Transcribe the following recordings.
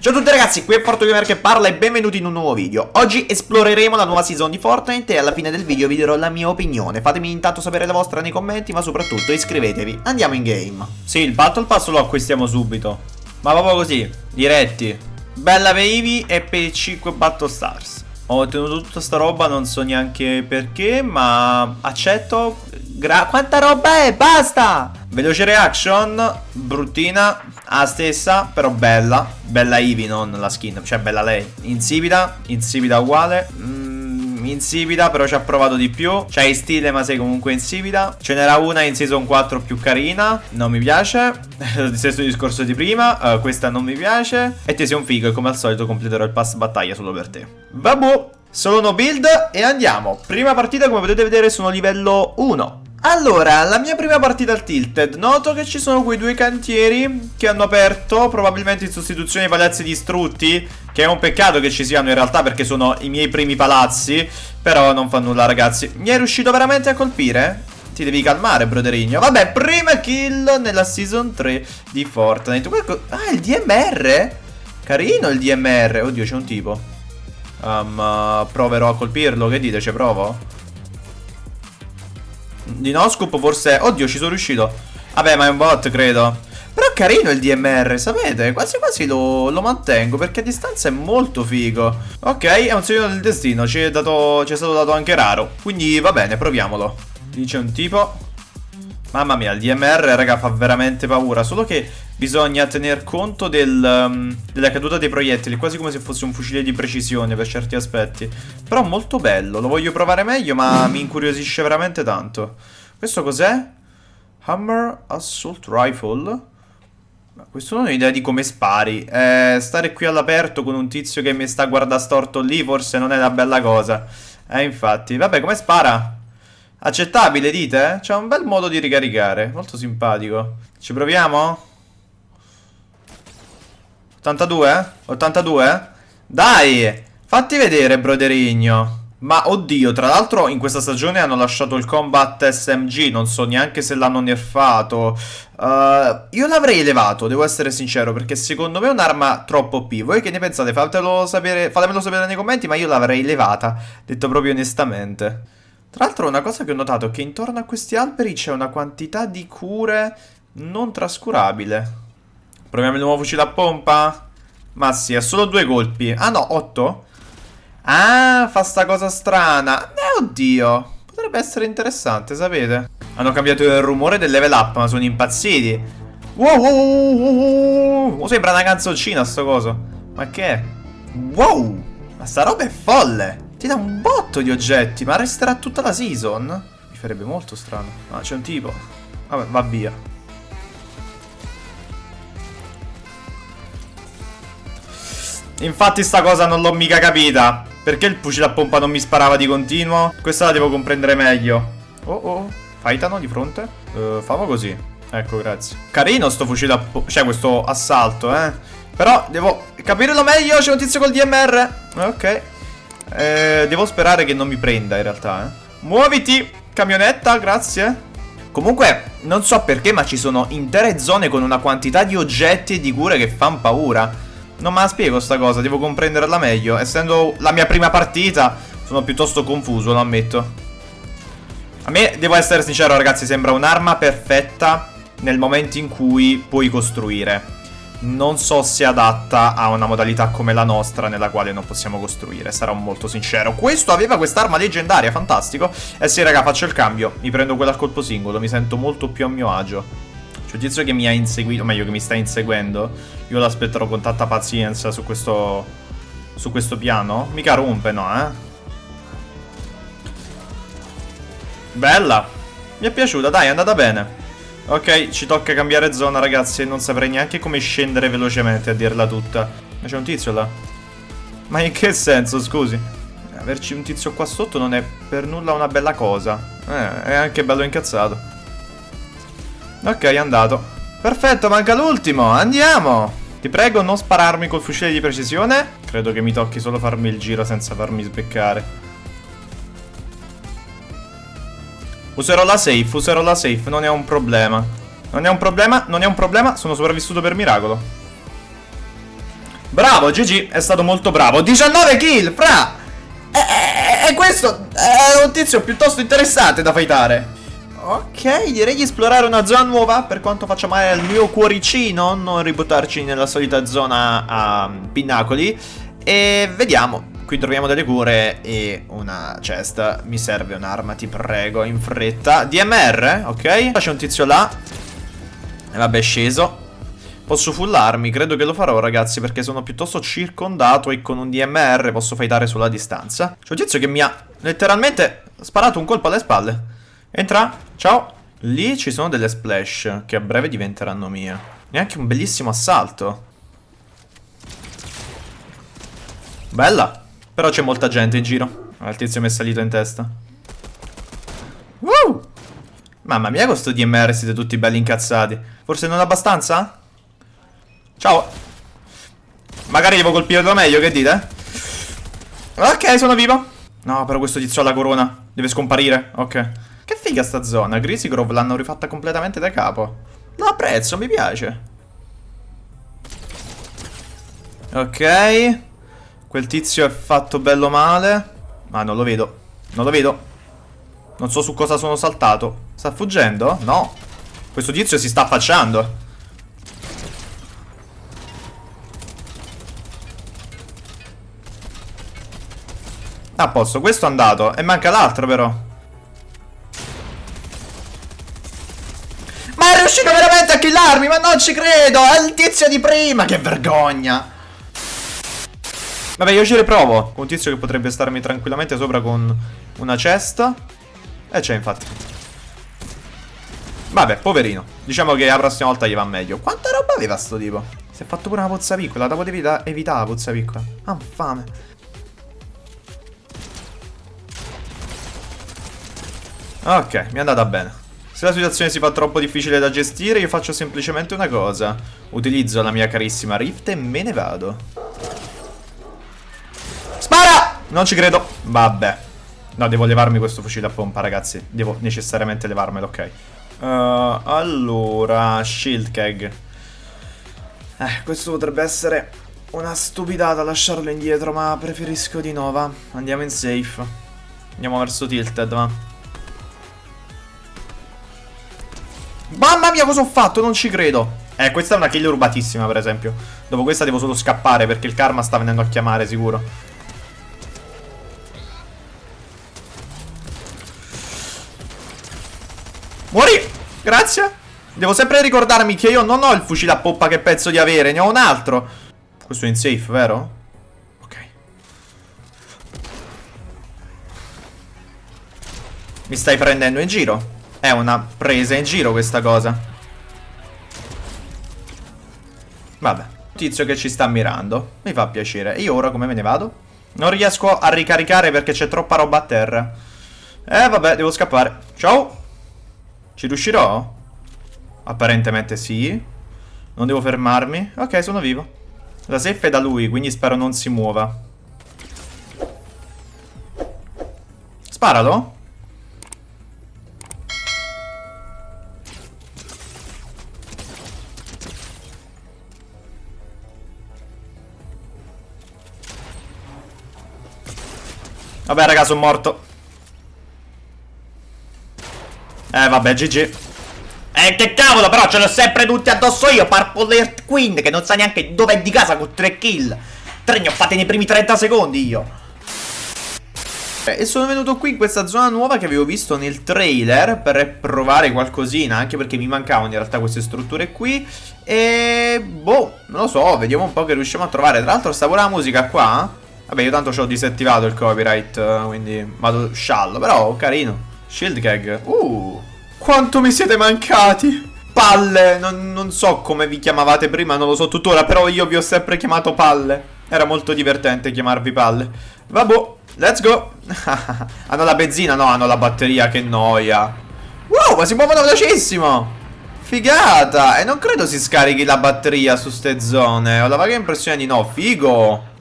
Ciao a tutti ragazzi, qui è FortoGamer che parla e benvenuti in un nuovo video. Oggi esploreremo la nuova season di Fortnite e alla fine del video vi darò la mia opinione. Fatemi intanto sapere la vostra nei commenti ma soprattutto iscrivetevi. Andiamo in game. Sì, il Battle Pass lo acquistiamo subito. Ma proprio così, diretti. Bella Eevee e per 5 Battle Stars. Ho ottenuto tutta sta roba, non so neanche perché Ma accetto. Gra Quanta roba è? Basta! Veloce reaction, bruttina, la stessa, però bella. Bella Eevee, non la skin, cioè bella lei. Insipida, insipida uguale. Mm, insipida, però ci ha provato di più. C'hai stile, ma sei comunque insipida. Ce n'era una in season 4 più carina. Non mi piace. Stesso discorso di prima. Uh, questa non mi piace. E te sei un figo e come al solito completerò il pass battaglia solo per te. Vabbè. Solo no build e andiamo. Prima partita, come potete vedere, sono livello 1. Allora, la mia prima partita al Tilted, noto che ci sono quei due cantieri che hanno aperto, probabilmente in sostituzione ai palazzi distrutti, che è un peccato che ci siano in realtà perché sono i miei primi palazzi, però non fa nulla ragazzi. Mi è riuscito veramente a colpire? Ti devi calmare, broderigno. Vabbè, prima kill nella season 3 di Fortnite. Ah, il DMR? Carino il DMR. Oddio, c'è un tipo. Um, proverò a colpirlo, che dite? Ci provo? Di Noscoop forse... Oddio, ci sono riuscito. Vabbè, ma è un bot, credo. Però è carino il DMR, sapete? Quasi quasi lo, lo, mantengo perché a distanza è molto figo. Ok, è un segno del destino, ci è, dato, ci è stato dato anche raro. Quindi va bene, proviamolo. Dice un tipo... Mamma mia, il DMR, raga, fa veramente paura. Solo che bisogna tener conto del, um, della caduta dei proiettili, quasi come se fosse un fucile di precisione per certi aspetti. Però molto bello, lo voglio provare meglio, ma mi incuriosisce veramente tanto. Questo cos'è? Hammer Assault Rifle? Ma questo non ho idea di come spari. Eh, stare qui all'aperto con un tizio che mi sta a guardare storto lì forse non è una bella cosa. Eh, infatti. Vabbè, come spara? Accettabile, dite? C'è un bel modo di ricaricare. Molto simpatico. Ci proviamo? 82? 82? Dai! Fatti vedere, broderigno. Ma oddio, tra l'altro in questa stagione hanno lasciato il combat SMG, non so neanche se l'hanno nerfato. Uh, io l'avrei elevato, devo essere sincero, perché secondo me è un'arma troppo OP. Voi che ne pensate? Fatelo sapere, fatemelo sapere nei commenti, ma io l'avrei elevata, detto proprio onestamente. Tra l'altro una cosa che ho notato è che intorno a questi alberi c'è una quantità di cure non trascurabile. Proviamo il nuovo fucile a pompa? Ma sì, ha solo due colpi. Ah no, otto? Ah, fa sta cosa strana. Eh, oddio. Potrebbe essere interessante, sapete? Hanno cambiato il rumore del level up, ma sono impazziti. Wow, wow, wow, wow, wow. Sembra una canzoncina sto coso. Ma che è? Wow! Ma sta roba è folle! Ti dà un botto di oggetti, ma resterà tutta la season? Mi farebbe molto strano. Ma ah, c'è un tipo. Vabbè, va via. Infatti sta cosa non l'ho mica capita. Perché il fucile a pompa non mi sparava di continuo? Questa la devo comprendere meglio. Oh oh, Faitano di fronte? Uh, famo così. Ecco, grazie. Carino sto fucile a pompa. Cioè, questo assalto, eh. Però devo capirlo meglio. C'è un tizio col DMR. Ok. Eh, devo sperare che non mi prenda in realtà, eh. Muoviti, camionetta, grazie. Comunque, non so perché, ma ci sono intere zone con una quantità di oggetti e di cure che fanno paura. Non me la spiego sta cosa, devo comprenderla meglio. Essendo la mia prima partita, sono piuttosto confuso, lo ammetto. A me, devo essere sincero ragazzi, sembra un'arma perfetta nel momento in cui puoi costruire non so se adatta a una modalità come la nostra nella quale non possiamo costruire, sarò molto sincero. Questo aveva quest'arma leggendaria, fantastico. Eh sì, raga, faccio il cambio. Mi prendo quella a colpo singolo, mi sento molto più a mio agio. C'è un tizio che mi ha inseguito, o meglio che mi sta inseguendo. Io l'aspetterò con tanta pazienza su questo, su questo piano. Mica rompe, no, eh? Bella. Mi è piaciuta, dai, è andata bene. Ok, ci tocca cambiare zona ragazzi e non saprei neanche come scendere velocemente a dirla tutta. Ma c'è un tizio là. Ma in che senso, scusi? Averci un tizio qua sotto non è per nulla una bella cosa. Eh, è anche bello incazzato. Ok, è andato. Perfetto, manca l'ultimo, andiamo! Ti prego non spararmi col fucile di precisione. Credo che mi tocchi solo farmi il giro senza farmi sbeccare. Userò la safe, userò la safe, non è un problema. Non è un problema, non è un problema, sono sopravvissuto per miracolo. Bravo, GG, è stato molto bravo. 19 kill, fra! E, e questo è un tizio piuttosto interessante da fightare. Ok, direi di esplorare una zona nuova per quanto faccia male al mio cuoricino, non ributtarci nella solita zona a pinnacoli. E vediamo, qui troviamo delle cure e una cesta. Mi serve un'arma, ti prego, in fretta. DMR, ok? C'è un tizio là. E vabbè, è sceso. Posso fullarmi, credo che lo farò ragazzi perché sono piuttosto circondato e con un DMR posso fightare sulla distanza. C'è un tizio che mi ha letteralmente sparato un colpo alle spalle. Entra, ciao. Lì ci sono delle splash che a breve diventeranno mie. Neanche un bellissimo assalto. Bella. Però c'è molta gente in giro. Ah, il tizio mi è salito in testa. Woo! Mamma mia, questo DMR siete tutti belli incazzati. Forse non abbastanza? Ciao. Magari devo colpire da meglio, che dite? Ok, sono vivo. No, però questo tizio ha la corona. Deve scomparire. Ok. Che figa sta zona. Greasy Grove l'hanno rifatta completamente da capo. Lo apprezzo, mi piace. Ok. Quel tizio è fatto bello male. Ma non lo vedo. Non lo vedo. Non so su cosa sono saltato. Sta fuggendo? No. Questo tizio si sta affacciando. A posto, questo è andato. E manca l'altro però. Ma è riuscito veramente a killarmi, ma non ci credo! È il tizio di prima, che vergogna! Vabbè, io ci riprovo. Un tizio che potrebbe starmi tranquillamente sopra con una cesta. E c'è infatti. Vabbè, poverino. Diciamo che la prossima volta gli va meglio. Quanta roba aveva sto tipo? Si è fatto pure una pozza piccola. La potevi evitare la pozza piccola. Ah, fame. Ok, mi è andata bene. Se la situazione si fa troppo difficile da gestire, io faccio semplicemente una cosa. Utilizzo la mia carissima Rift e me ne vado. Spara! Non ci credo. Vabbè. No, devo levarmi questo fucile a pompa, ragazzi. Devo necessariamente levarmelo, ok. Uh, allora, shield keg. Eh, questo potrebbe essere una stupidata lasciarlo indietro, ma preferisco di no, va. Andiamo in safe. Andiamo verso tilted, va. Mamma mia cosa ho fatto, non ci credo Eh, questa è una kill rubatissima per esempio Dopo questa devo solo scappare perché il karma sta venendo a chiamare sicuro Muori Grazie Devo sempre ricordarmi che io non ho il fucile a poppa che penso di avere Ne ho un altro Questo è in safe, vero? Ok Mi stai prendendo in giro è una presa in giro questa cosa. Vabbè. Tizio che ci sta mirando. Mi fa piacere. E io ora come me ne vado? Non riesco a ricaricare perché c'è troppa roba a terra. Eh vabbè, devo scappare. Ciao. Ci riuscirò? Apparentemente sì. Non devo fermarmi. Ok, sono vivo. La safe è da lui, quindi spero non si muova. Sparalo. Vabbè raga sono morto Eh vabbè GG Eh che cavolo però ce l'ho sempre tutti addosso io Purple Earth Queen che non sa neanche dove è di casa con 3 kill 3 ne ho fatte nei primi 30 secondi io e sono venuto qui in questa zona nuova che avevo visto nel trailer per provare qualcosina, anche perché mi mancavano in realtà queste strutture qui. E boh, non lo so, vediamo un po' che riusciamo a trovare. Tra l'altro sta pure la musica qua. Vabbè, io tanto ci ho disattivato il copyright, eh, quindi vado sciallo. Però, carino. Shield gag. Uh, quanto mi siete mancati. Palle, non, non, so come vi chiamavate prima, non lo so tuttora, però io vi ho sempre chiamato palle. Era molto divertente chiamarvi palle. Vabbè, let's go. hanno la benzina? No, hanno la batteria, che noia. Wow, ma si muovono velocissimo. Figata. E non credo si scarichi la batteria su ste zone. Ho la vaga impressione di no. Figo.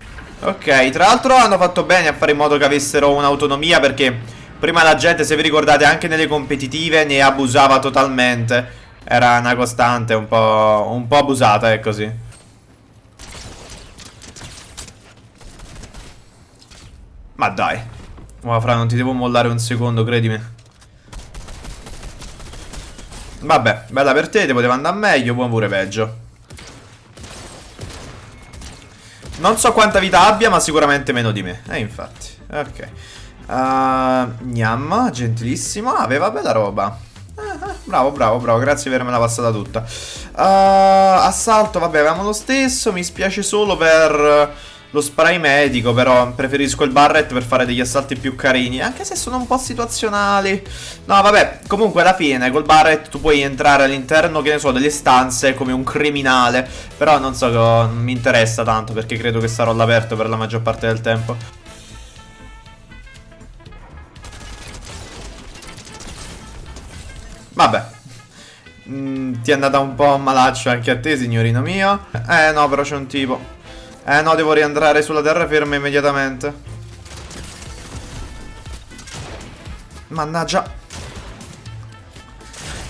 Ok, tra l'altro hanno fatto bene a fare in modo che avessero un'autonomia perché Prima la gente, se vi ricordate, anche nelle competitive ne abusava totalmente. Era una costante un po', un po abusata, è così. Ma dai. Ma fra, non ti devo mollare un secondo, credimi. Vabbè, bella per te, ti poteva andare meglio, buon pure peggio. Non so quanta vita abbia, ma sicuramente meno di me. E eh, infatti. Ok. Uh, Gnam, gentilissimo. Aveva bella roba. Eh, eh, bravo, bravo, bravo. Grazie di avermela passata tutta. Uh, assalto, vabbè, avevamo lo stesso. Mi spiace solo per lo spray medico, però preferisco il Barret per fare degli assalti più carini, anche se sono un po' situazionali. No, vabbè, comunque alla fine col Barret tu puoi entrare all'interno, che ne so, delle stanze come un criminale, però non so, non mi interessa tanto perché credo che sarò all'aperto per la maggior parte del tempo. Ti è andata un po' malaccio anche a te, signorino mio. Eh no, però c'è un tipo. Eh no, devo rientrare sulla terraferma immediatamente. Mannaggia.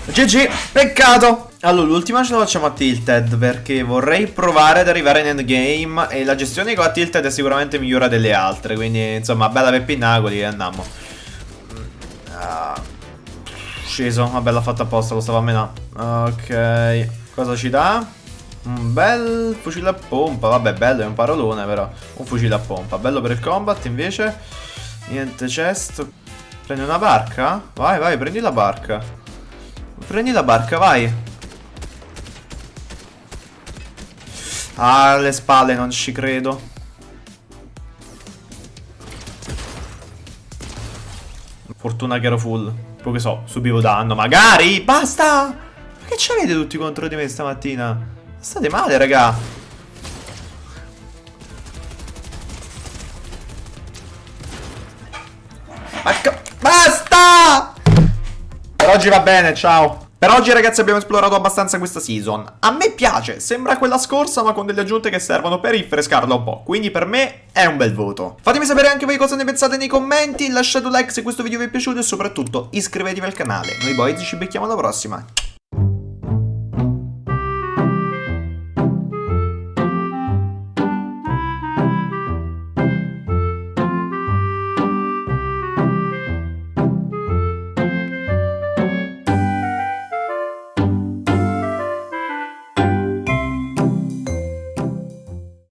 GG, peccato. Allora, l'ultima ce la facciamo a Tilted perché vorrei provare ad arrivare in endgame e la gestione con la Tilted è sicuramente migliore delle altre, quindi insomma, bella per Pinnacoli e andiamo. Uh, sceso, vabbè l'ha fatta apposta, lo stavo a menare. Ok, cosa ci dà? Un bel fucile a pompa, vabbè bello è un parolone però. Un fucile a pompa, bello per il combat invece. Niente chest Prendi una barca? Vai vai prendi la barca. Prendi la barca vai. Ah alle spalle non ci credo. Fortuna che ero full Poi che so, subivo danno Magari, basta Ma che c'avete tutti contro di me stamattina? State male, raga. Basta! Per oggi va bene, ciao. Per oggi ragazzi abbiamo esplorato abbastanza questa season. A me piace, sembra quella scorsa ma con delle aggiunte che servono per rinfrescarla un po' Quindi per me è un bel voto. Fatemi sapere anche voi cosa ne pensate nei commenti Lasciate un like se questo video vi è piaciuto e soprattutto iscrivetevi al canale. Noi boys ci becchiamo alla prossima